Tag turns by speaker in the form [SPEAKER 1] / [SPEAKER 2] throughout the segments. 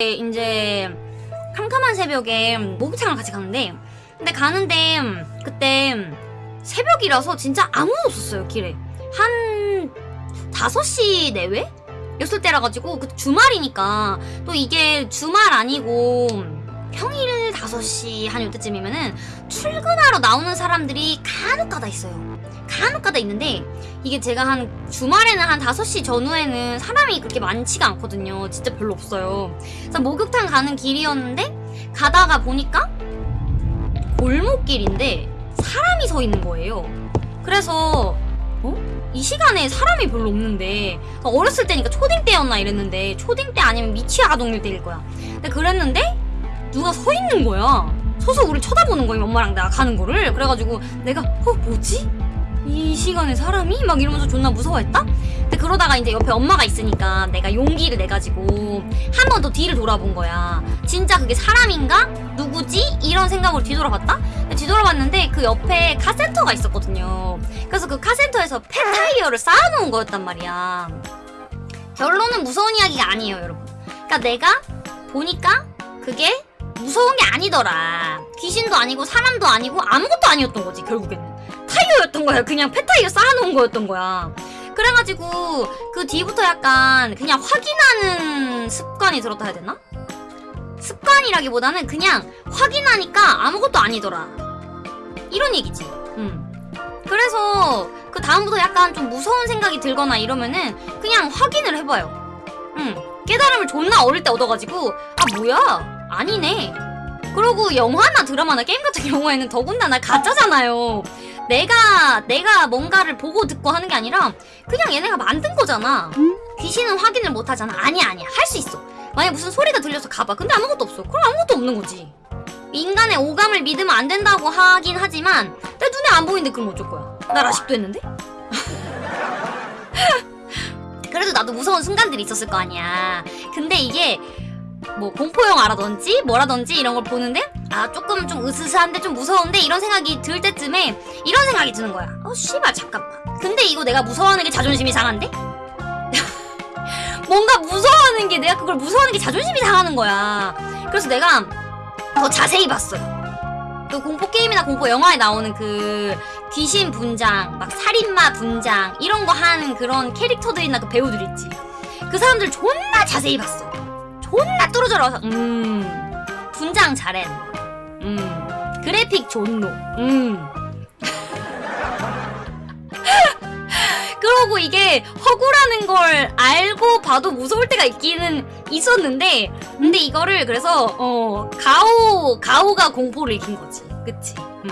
[SPEAKER 1] 이제 캄캄한 새벽에 목욕탕을 같이 가는데 근데 가는데 그때 새벽이라서 진짜 아무도 없었어요 길에 한 5시 내외? 였을 때라 가지고 그 주말이니까 또 이게 주말 아니고 평일 5시 한 요때쯤이면은 출근하러 나오는 사람들이 간혹가다 있어요 간혹가다 있는데 이게 제가 한 주말에는 한 5시 전후에는 사람이 그렇게 많지가 않거든요. 진짜 별로 없어요. 그래서 목욕탕 가는 길이었는데 가다가 보니까 골목길인데 사람이 서 있는 거예요. 그래서 어? 이 시간에 사람이 별로 없는데 어렸을 때니까 초딩 때였나 이랬는데 초딩 때 아니면 미취학 아동일 때일 거야. 근데 그랬는데 누가 서 있는 거야. 서서 우리 쳐다보는 거예요. 엄마랑 내가 가는 거를. 그래가지고 내가 어 뭐지? 이 시간에 사람이? 막 이러면서 존나 무서워했다? 근데 그러다가 이제 옆에 엄마가 있으니까 내가 용기를 내가지고 한 번 더 뒤를 돌아본 거야. 진짜 그게 사람인가? 누구지? 이런 생각으로 뒤돌아봤다? 뒤돌아봤는데 그 옆에 카센터가 있었거든요. 그래서 그 카센터에서 폐타이어를 쌓아놓은 거였단 말이야. 결론은 무서운 이야기가 아니에요, 여러분. 그러니까 내가 보니까 그게 무서운 게 아니더라. 귀신도 아니고 사람도 아니고 아무것도 아니었던 거지, 결국에는. 타이어였던 거야. 그냥 폐타이어 쌓아놓은 거였던 거야. 그래가지고 그 뒤부터 약간 그냥 확인하는 습관이 들었다 해야 되나? 습관이라기보다는 그냥 확인하니까 아무것도 아니더라. 이런 얘기지. 음. 그래서 그 다음부터 약간 좀 무서운 생각이 들거나 이러면은 그냥 확인을 해봐요. 음. 깨달음을 존나 어릴 때 얻어가지고 아 뭐야 아니네. 그리고 영화나 드라마나 게임 같은 경우에는 더군다나 가짜잖아요. 내가 내가 뭔가를 보고 듣고 하는 게 아니라 그냥 얘네가 만든 거잖아. 귀신은 확인을 못 하잖아. 아니야 아니야 할 수 있어. 만약 무슨 소리가 들려서 가봐. 근데 아무것도 없어. 그럼 아무것도 없는 거지. 인간의 오감을 믿으면 안 된다고 하긴 하지만 내 눈에 안 보이는데 그럼 어쩔 거야. 나 라식도 했는데? 그래도 나도 무서운 순간들이 있었을 거 아니야. 근데 이게 뭐 공포 영화라든지 뭐라든지 이런 걸 보는데 아 조금 좀 으스스한데 좀 무서운데 이런 생각이 들 때쯤에 이런 생각이 드는 거야. 어 씨발 잠깐만. 근데 이거 내가 무서워하는 게 자존심이 상한데? 뭔가 무서워하는 게 내가 그걸 무서워하는 게 자존심이 상하는 거야. 그래서 내가 더 자세히 봤어요. 그 공포 게임이나 공포 영화에 나오는 그 귀신 분장, 막 살인마 분장 이런 거 하는 그런 캐릭터들이나 그 배우들 있지. 그 사람들 존나 자세히 봤어. 존나 뚫어져라. 음. 분장 잘해. 음. 그래픽 존노. 음. 그러고 이게 허구라는 걸 알고 봐도 무서울 때가 있기는 있었는데 근데 이거를 그래서 어 가오 가오가 공포를 이긴 거지 그치 음.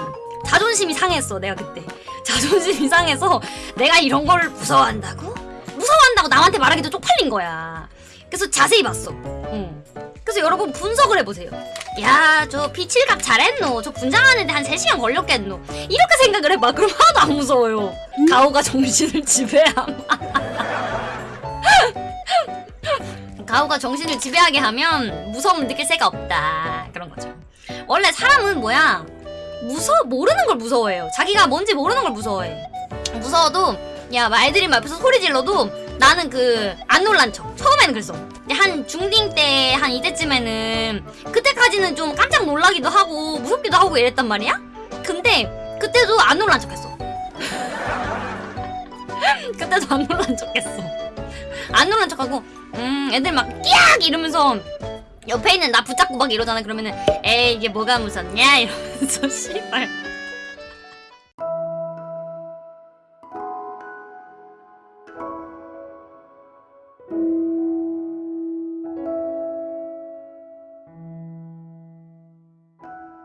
[SPEAKER 1] 자존심이 상했어 내가 그때 자존심이 상해서 내가 이런 걸 무서워한다고 무서워한다고 남한테 말하기도 쪽팔린 거야 그래서 자세히 봤어. 음. 그래서 여러분 분석을 해보세요. 야저 피칠각 잘했노? 저 분장하는데 한 3시간 걸렸겠노? 이렇게 생각을 해봐. 그럼 하나도 안 무서워요. 가오가 정신을 지배함. 가오가 정신을 지배하게 하면 무서움을 느낄 새가 없다. 그런 거죠. 원래 사람은 뭐야? 무서 모르는 걸 무서워해요. 자기가 뭔지 모르는 걸 무서워해. 무서워도 야 말들이 막 앞에서 소리 질러도 나는 그 안 놀란 척. 처음에는 그랬어. 한 중딩 때 한 이때쯤에는 그때까지는 좀 깜짝 놀라기도 하고 무섭기도 하고 이랬단 말이야? 근데 그때도 안 놀란 척 했어. 그때도 안 놀란 척 했어. 안 놀란 척하고 음 애들 막 끼악 이러면서 옆에 있는 나 붙잡고 막 이러잖아. 그러면은 에이 이게 뭐가 무섭냐? 이러면서 씨발